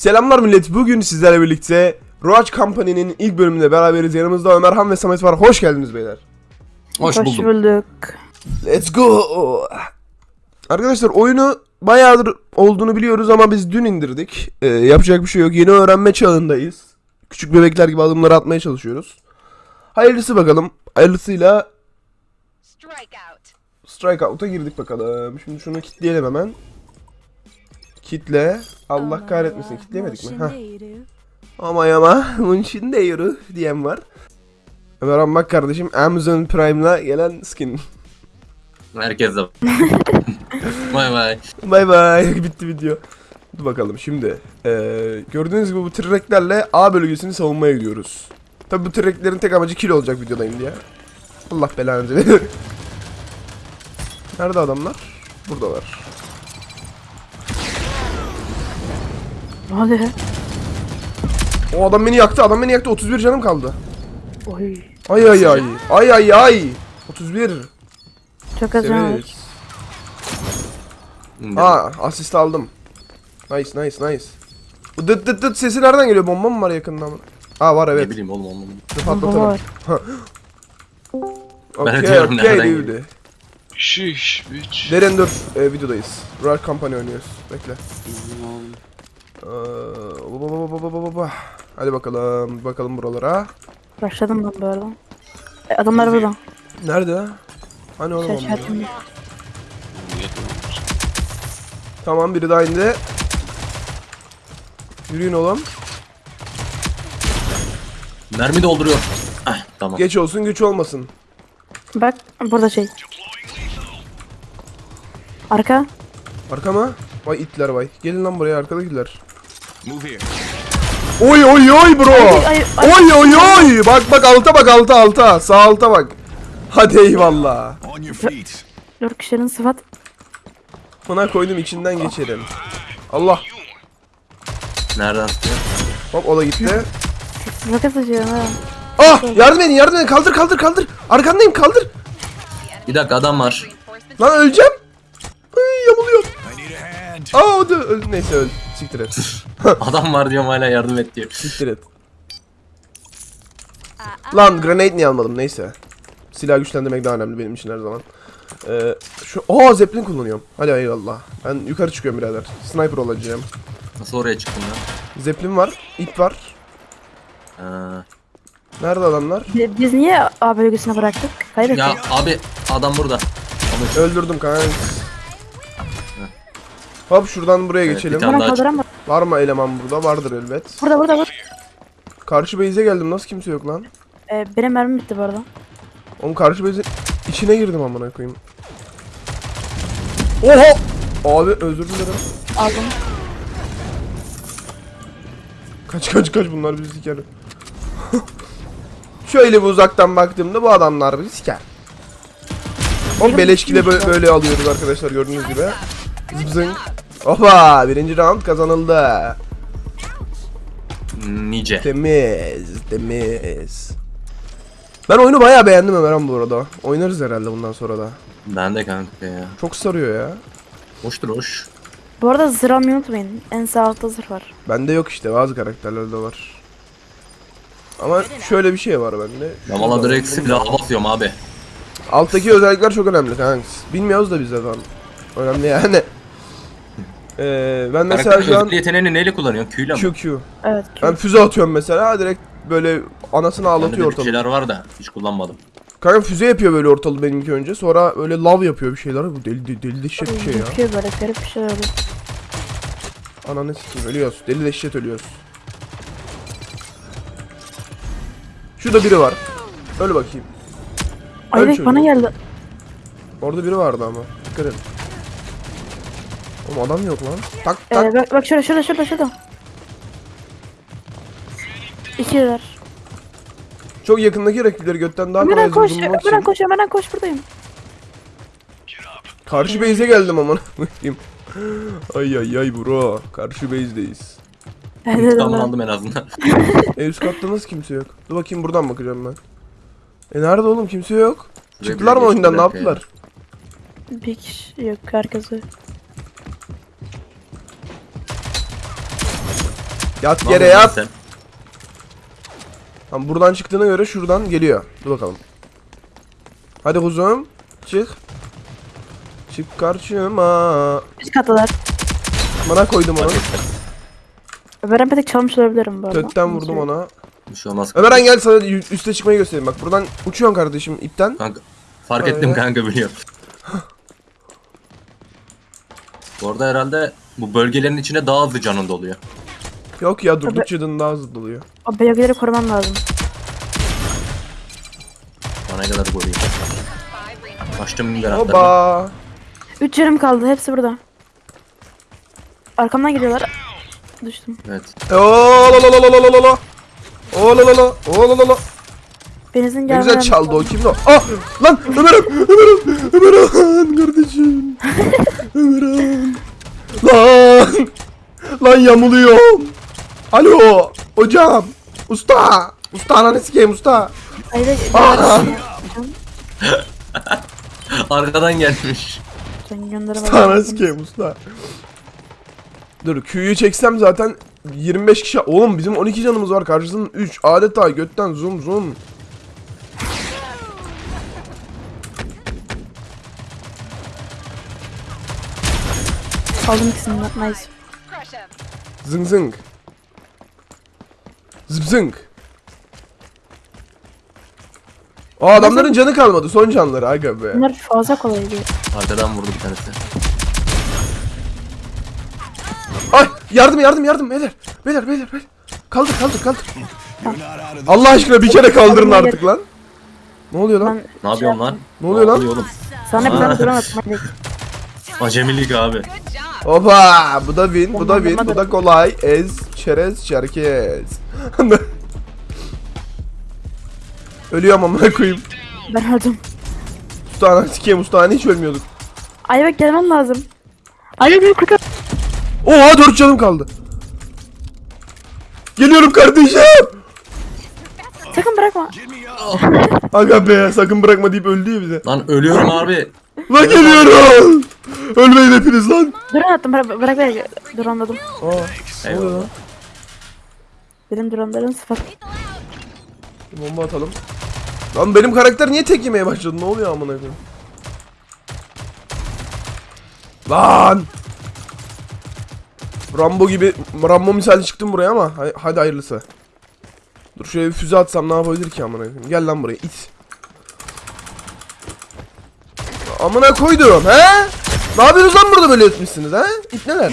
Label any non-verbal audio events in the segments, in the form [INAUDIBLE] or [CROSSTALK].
Selamlar millet. Bugün sizlerle birlikte Roach Company'nin ilk bölümünde beraberiz. Yanımızda Ömerhan ve Samet var. Hoş geldiniz beyler. Hoş, Hoş buldum. bulduk. Let's go. Arkadaşlar oyunu bayağıdır olduğunu biliyoruz ama biz dün indirdik. Ee, yapacak bir şey yok. Yeni öğrenme çağındayız. Küçük bebekler gibi adımları atmaya çalışıyoruz. Hayırlısı bakalım. Hayırlısıyla Strikeout. Strikeout'a girdik bakalım. Şimdi şunu kitleyelim hemen. Kitle. Allah kahretmesin. Kitleyemedik mi? Heh. Ama ama bunun için de [LAUGHS] yürü diyen var. Ömer bak kardeşim Amazon Prime'la gelen skin. Herkes de. Bay bay. Bay bay bitti video. Dur bakalım şimdi. Ee, gördüğünüz gibi bu treklerle A bölgesini savunmaya gidiyoruz. Tabi bu treklerin tek amacı kill olacak videodayım diye. Allah belanı [LAUGHS] verir. Nerede adamlar? Buradalar. Ne oluyor? O adam beni yaktı. Adam beni yaktı. 31 canım kaldı. Oy. Ay ay ay. Ay ay ay. 31. Çok az can var. Severiz. Aa asist aldım. Nice nice nice. Bu dıt dıt dıt sesi nereden geliyor? Bomba mı var yakında mı? Aa var Ne evet. bileyim oğlum oğlum. Bomba patlatalım. var. Okey okey nereden dude. Şiş bitch. Deren dur e, videodayız. Royal Company oynuyoruz. Bekle. Ee, baba, baba, baba, baba, baba. Hadi bakalım bakalım buralara. Başladım ben bu arada. E, adamlar burada. Nerede? Hani oğlum onlar? Tamam biri daha indi. Yürüyün oğlum. Mermi dolduruyor. Ah tamam. Geç olsun güç olmasın. Bak burada şey. Arka. Arkama. Vay itler vay. Gelin lan buraya arkadakiler. Move here. Oy oy oy bro. Ay, ay, ay. Oy oy oy. Bak bak alta bak alta alta. Sağ alta bak. Hadi eyvallah. Dört kişinin sıfat. Buna koydum içinden geçerim. Allah. Nereden sıkıyor? Hop o da gitti. Roket açıyorum ha. Ah yardım edin yardım edin kaldır kaldır kaldır. Arkandayım kaldır. Bir dakika adam var. Lan öleceğim. Ay yamuluyor. I need a hand. Aa o da öl. Neyse öl. Siktir et. [LAUGHS] [LAUGHS] Adam var diyorum hala yardım et diyor. Siktir et. Lan grenade niye almadım neyse. Silah güçlendirmek daha önemli benim için her zaman. Ee, şu Aa zeppelin kullanıyorum. Hadi eyvallah. Ben yukarı çıkıyorum birader. Sniper olacağım. Nasıl oraya çıktın lan? Zeppelin var, ip var. Ha. Nerede adamlar? Bi- Biz niye A bölgesine bıraktık? Kaybettik. Ya abi adam burada. Öldürdüm kanka. Hop şuradan buraya Evet, geçelim. bir tane- Bana daha? Var mı eleman burada? Vardır elbet. Burada burada burada. Karşı base'e geldim. Nasıl kimse yok lan? E, benim mermim bitti bu arada. Oğlum karşı base'in içine girdim amına koyayım. Oha! Abi özür dilerim. Aldım. Kaç kaç kaç bunlar bizi siker. [LAUGHS] Şöyle bir uzaktan baktığımda bu adamlar bizi siker. O beleşkide böyle, böyle alıyoruz arkadaşlar gördüğünüz gibi. Zıbzınk. Opa birinci round kazanıldı. nice. Temiz temiz. Ben oyunu bayağı beğendim Ömerhan bu arada. Oynarız herhalde bundan sonra da. Ben de kanka ya. Çok sarıyor ya. Hoştur hoş. Bu arada zırh almayı unutmayın. En sağ altta zırh var. Bende yok işte bazı karakterlerde var. Ama şöyle bir şey var bende. Ben Şurada valla direkt silah basıyorum abi. Alttaki özellikler çok önemli kanka. Bilmiyoruz da biz zaten. Önemli yani. Ee, ben mesela Karakter şu an yeteneğini neyle kullanıyorsun? Q'yle mi? QQ. Evet. Ben füze atıyorum mesela direkt böyle anasını ağlatıyor ortalığı. şeyler var da hiç kullanmadım. Kanka füze yapıyor böyle ortalığı benimki önce. Sonra öyle lav yapıyor bir şeyler. Bu deli deli, deli dehşet bir şey ya. Yapıyor böyle garip bir şey oluyor. Ananı sikeyim ölüyoruz. Deli dehşet ölüyoruz. Şurada biri var. Öl bakayım. Ay Öl evet, bana geldi. Orada biri vardı ama. Dikkat edin. Oğlum adam yok lan. Tak tak. Ee, bak, bak şurada şurada şurada şurada. İkiler. Çok yakındaki rakipleri götten daha kolay Ömer'den koş. vurdurmak Ömer'den için. koş. Ömer'den koş buradayım. Karşı base'e geldim aman [LAUGHS] ay ay ay bro. Karşı base'deyiz. Evet, en azından. E üst katta nasıl kimse yok? Dur bakayım buradan bakacağım ben. E nerede oğlum kimse yok. Çıktılar mı oyundan ne yaptılar? Bir kişi yok herkes Yat yere yat. Tamam buradan çıktığına göre şuradan geliyor. Dur bakalım. Hadi kuzum. Çık. Çık karşıma. Üst kattalar. Bana koydum onu. Ömer Empetek çalmış olabilirim bu arada. Kötten vurdum ona. Bir şey olmaz. Ömeren gel sana üste çıkmayı göstereyim. Bak buradan uçuyorsun kardeşim ipten. Kanka, fark Öyle. ettim kanka biliyorum. [LAUGHS] Bu arada herhalde bu bölgelerin içine daha hızlı canın doluyor. Yok ya durdukça canın daha hızlı doluyor. O bölgeleri korumam lazım. Bana kadar reinforcements. Açtım mineratlarını. Oba. Üç yarım kaldı. Hepsi burada. Arkamdan geliyorlar. Düştüm. Evet. Olalalalalala. Olalala. Olalala. Benzin Ne gelmeden... güzel çaldı o kimdi o? Ah! Lan Ömer'im! Ömer'im! Ömer'im kardeşim! [LAUGHS] Ömer'im! Lan! Lan yamuluyorum! Alo! Hocam! Usta! Usta ananı sikeyim usta! Hayır, Ah! [LAUGHS] Arkadan gelmiş. Sen. Usta ananı sikeyim usta! Dur Q'yu çeksem zaten 25 kişi... Oğlum bizim 12 canımız var karşısında 3 adeta götten zoom zoom. Aldım ikisini. Nice. Zıng zıng. Zıp zıng. O adamların canı kalmadı. Son canları aga be. Bunlar fazla kolaydı. Arkadan vurdu bir tanesi. Ay yardım yardım yardım beyler. Beyler beyler beyler. Kaldır kaldır kaldır. Allah aşkına bir kere kaldırın artık lan. Ne oluyor lan? Ne yapıyorsun lan? Ne oluyor lan? oğlum? sana bir tane duramadım. Acemilik abi. Hoppa bu da win bu da win bu da kolay. Ez çerez çerkez. [LAUGHS] Ölüyorum amına koyayım. Ben öldüm. Ustana sikeyim ustana hiç ölmüyorduk. Ayvak gelmem lazım. Beni kurtar. Oha 4 canım kaldı. Geliyorum kardeşim. Sakın bırakma. [LAUGHS] Aga be sakın bırakma deyip öldü ya bize. Lan ölüyorum abi. Lan geliyorum. Ölmeyin hepiniz lan. Drone attım. Bırak, bırak beni. Drone'ladım. Aa, Eyvallah. Benim drone'larım sıfır. Bir Bomba atalım. Lan benim karakter niye tek yemeye başladı? Ne oluyor amına koyayım? Lan! Rambo gibi Rambo misali çıktım buraya ama hadi hayırlısı. Dur şöyle bir füze atsam ne yapabilir ki amına koyayım? Gel lan buraya it. Amına koydum he? Ne yapıyorsunuz lan burada böyle etmişsiniz he? İt neler?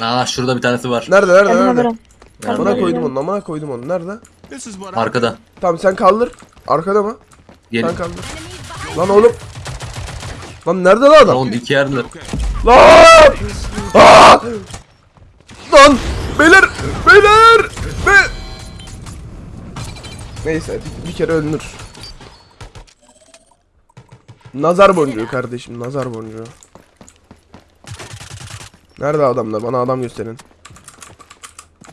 Aa şurada bir tanesi var. Nerede nerede Geldim nerede? Ömer'im. Amına koydum onu amına koydum onu nerede? Arkada. Tamam sen kaldır. Arkada mı? Gelin. Sen kaldır. Lan oğlum. Lan nerede lan adam? Oğlum iki yerde. Lan! Aa! Lan! Beyler! Beyler! Be Neyse bir, bir kere ölünür. Nazar boncuğu kardeşim, nazar boncuğu. Nerede adamlar? Bana adam gösterin.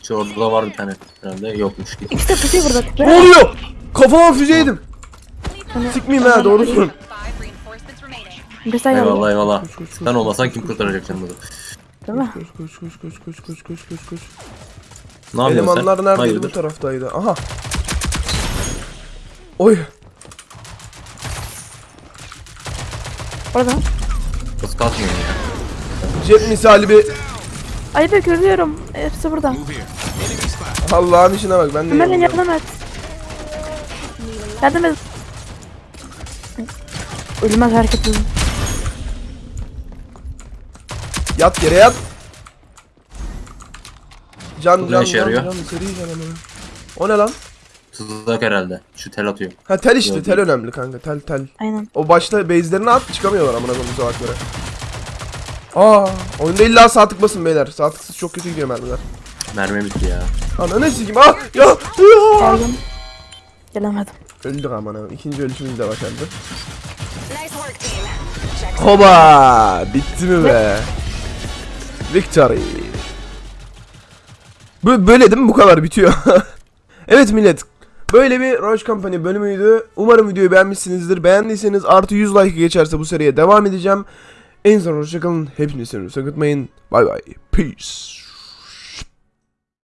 Şu orada var bir tane. Herhalde yokmuş. İkisi de pusuyor burada. Ne oluyor? Kafama füze yedim. Sikmeyeyim ha doğru söylüyorum. Five reinforcements remaining. Güzel geldi. Eyvallah eyvallah. Koş, koş, koş. Sen olmasan kim kurtaracak canımı? Değil mi? Koş koş koş koş koş koş koş koş koş. Ne yapıyorsun Elemanlar sen? neredeydi bu Hayırdır? taraftaydı. Aha. Oy. Orada. Kız kalkmıyor ya. Jet misali bir Ayvak ölüyorum. Hepsi burada. move here. Allah'ın işine bak ben de Ömer'in yanımda. yardım et. Yardım et. Ölmez hareket edin. Yat yere yat. Can Bu ne can işe can yarıyor? can seri can hemen. O ne lan? Tuzak herhalde. Şu tel atıyor. Ha tel işte Gördüm. tel önemli kanka tel tel. Aynen. O başta base'lerini at çıkamıyorlar amına koyayım salaklara. Aa, oyunda illa sağ tık basın beyler. Sağ tıksız çok kötü gidiyor mermiler. Mermi bitti ya. Ana ne sikim? Ah ya ya. Geldim. Gelemedim. Öldük amına. İkinci ölüşümüz de başardı. Hoba! Bitti mi be? Victory. Bu böyle değil mi? Bu kadar bitiyor. [LAUGHS] evet millet. Böyle bir Roach Company bölümüydü. Umarım videoyu beğenmişsinizdir. Beğendiyseniz artı 100 like geçerse bu seriye devam edeceğim. En son hoşçakalın. Hepinizi seviyorum. Sakıtmayın. Bay bay. Peace.